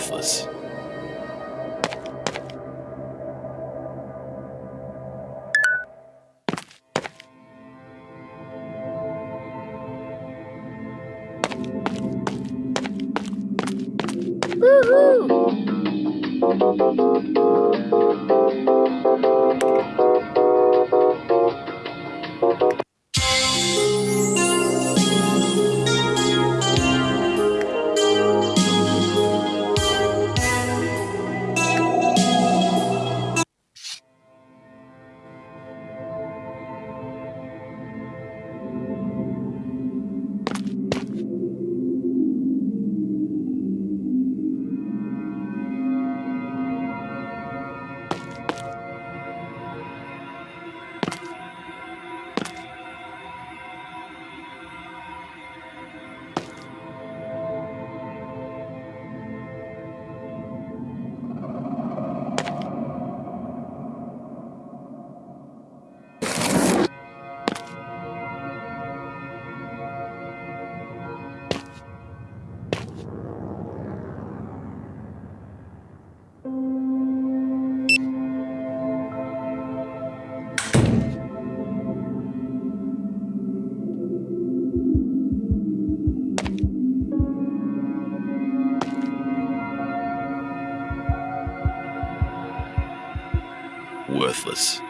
Worthless. Worthless.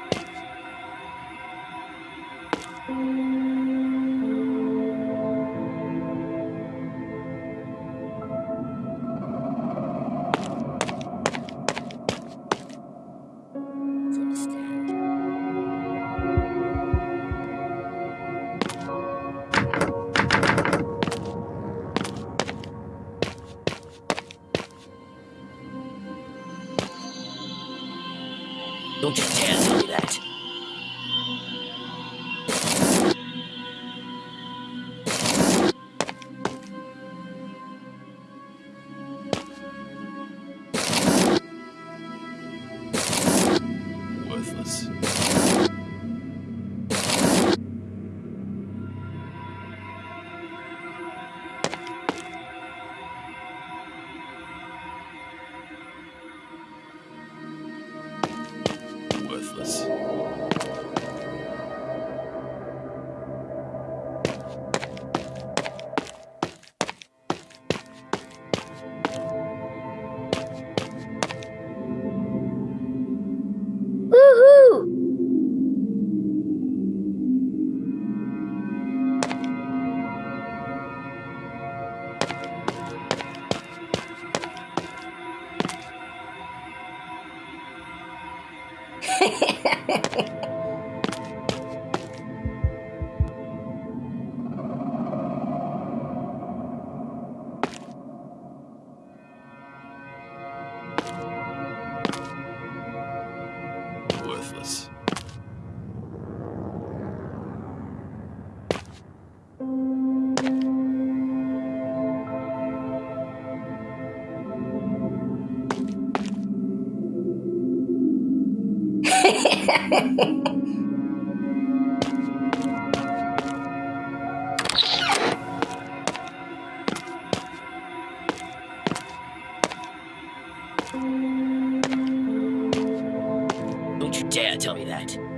Don't you dare tell me that.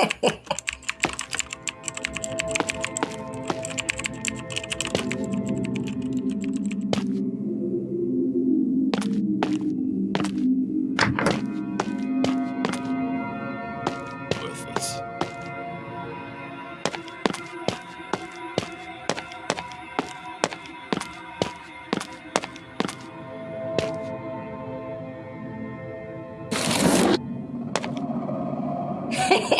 Understand. Don't understand.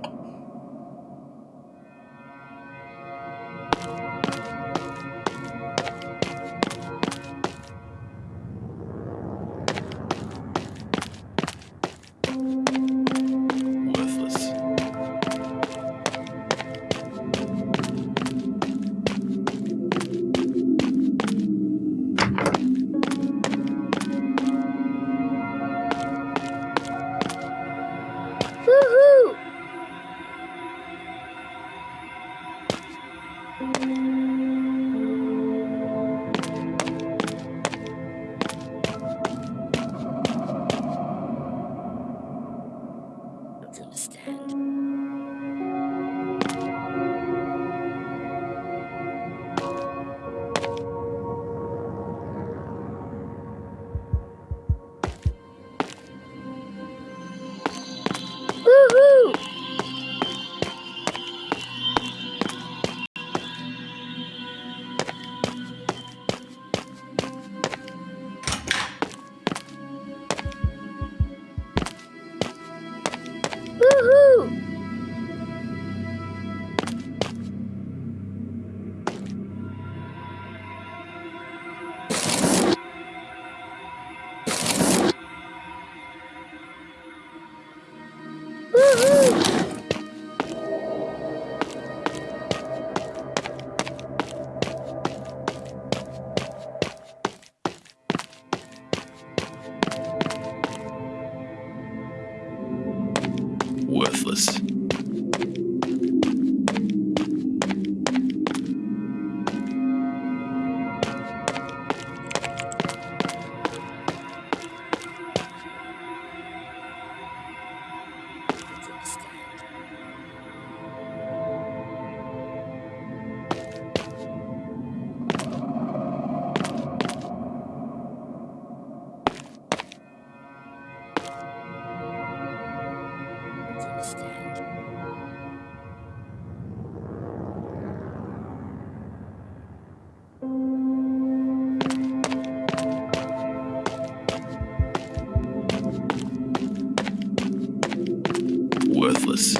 worthless.